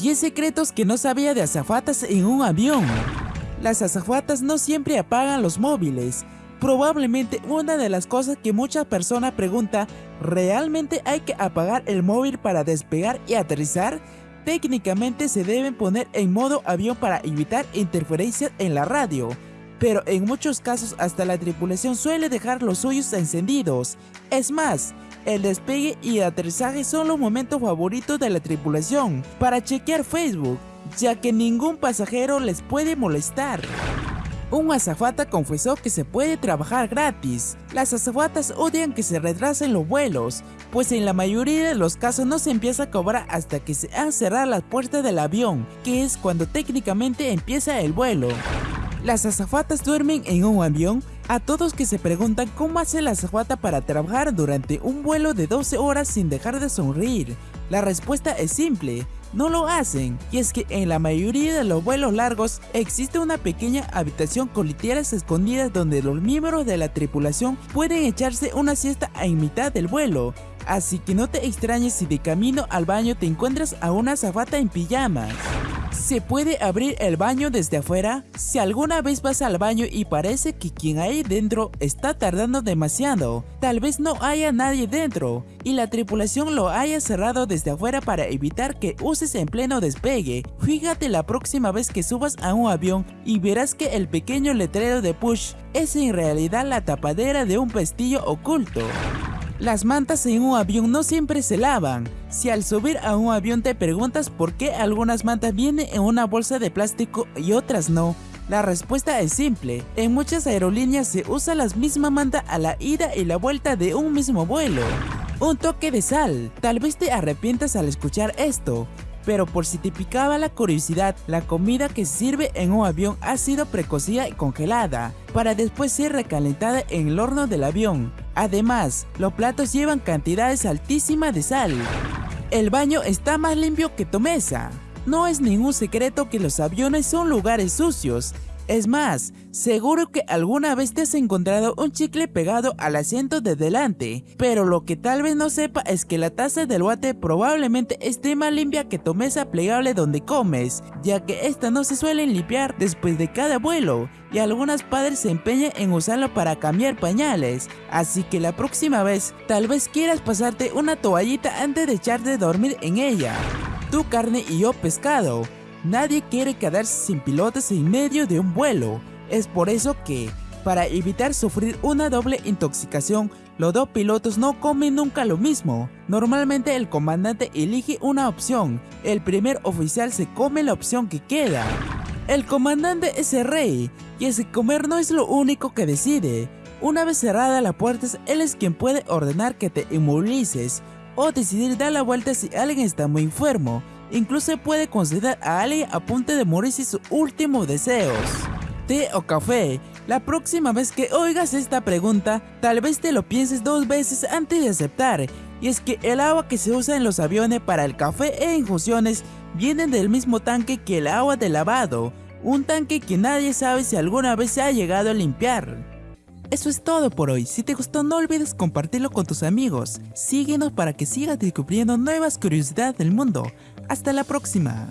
10 secretos que no sabía de azafatas en un avión. Las azafatas no siempre apagan los móviles. Probablemente una de las cosas que muchas personas pregunta, ¿realmente hay que apagar el móvil para despegar y aterrizar? Técnicamente se deben poner en modo avión para evitar interferencias en la radio, pero en muchos casos hasta la tripulación suele dejar los suyos encendidos. Es más, el despegue y aterrizaje son los momentos favoritos de la tripulación para chequear Facebook, ya que ningún pasajero les puede molestar. Un azafata confesó que se puede trabajar gratis. Las azafatas odian que se retrasen los vuelos, pues en la mayoría de los casos no se empieza a cobrar hasta que se han cerrado las puertas del avión, que es cuando técnicamente empieza el vuelo. Las azafatas duermen en un avión a todos que se preguntan cómo hace la azafata para trabajar durante un vuelo de 12 horas sin dejar de sonreír, la respuesta es simple, no lo hacen, y es que en la mayoría de los vuelos largos existe una pequeña habitación con literas escondidas donde los miembros de la tripulación pueden echarse una siesta en mitad del vuelo, así que no te extrañes si de camino al baño te encuentras a una azafata en pijamas. ¿Se puede abrir el baño desde afuera? Si alguna vez vas al baño y parece que quien hay dentro está tardando demasiado, tal vez no haya nadie dentro y la tripulación lo haya cerrado desde afuera para evitar que uses en pleno despegue. Fíjate la próxima vez que subas a un avión y verás que el pequeño letrero de push es en realidad la tapadera de un pestillo oculto. Las mantas en un avión no siempre se lavan. Si al subir a un avión te preguntas por qué algunas mantas vienen en una bolsa de plástico y otras no, la respuesta es simple. En muchas aerolíneas se usa la misma manta a la ida y la vuelta de un mismo vuelo. Un toque de sal. Tal vez te arrepientas al escuchar esto, pero por si te picaba la curiosidad, la comida que sirve en un avión ha sido precocida y congelada, para después ser recalentada en el horno del avión. Además, los platos llevan cantidades altísimas de sal. El baño está más limpio que tu mesa. No es ningún secreto que los aviones son lugares sucios, es más, seguro que alguna vez te has encontrado un chicle pegado al asiento de delante, pero lo que tal vez no sepa es que la taza del water probablemente esté más limpia que tu mesa plegable donde comes, ya que esta no se suele limpiar después de cada vuelo, y algunos padres se empeñan en usarlo para cambiar pañales, así que la próxima vez tal vez quieras pasarte una toallita antes de echarte a dormir en ella. Tu carne y yo pescado. Nadie quiere quedarse sin pilotos en medio de un vuelo. Es por eso que, para evitar sufrir una doble intoxicación, los dos pilotos no comen nunca lo mismo. Normalmente el comandante elige una opción, el primer oficial se come la opción que queda. El comandante es el rey, y ese comer no es lo único que decide. Una vez cerrada la puerta, él es quien puede ordenar que te inmovilices o decidir dar la vuelta si alguien está muy enfermo. Incluso puede conceder a alguien a punto de morirse sus últimos deseos. ¿Té o café? La próxima vez que oigas esta pregunta, tal vez te lo pienses dos veces antes de aceptar. Y es que el agua que se usa en los aviones para el café e infusiones viene del mismo tanque que el agua de lavado. Un tanque que nadie sabe si alguna vez se ha llegado a limpiar. Eso es todo por hoy. Si te gustó no olvides compartirlo con tus amigos. Síguenos para que sigas descubriendo nuevas curiosidades del mundo. Hasta la próxima.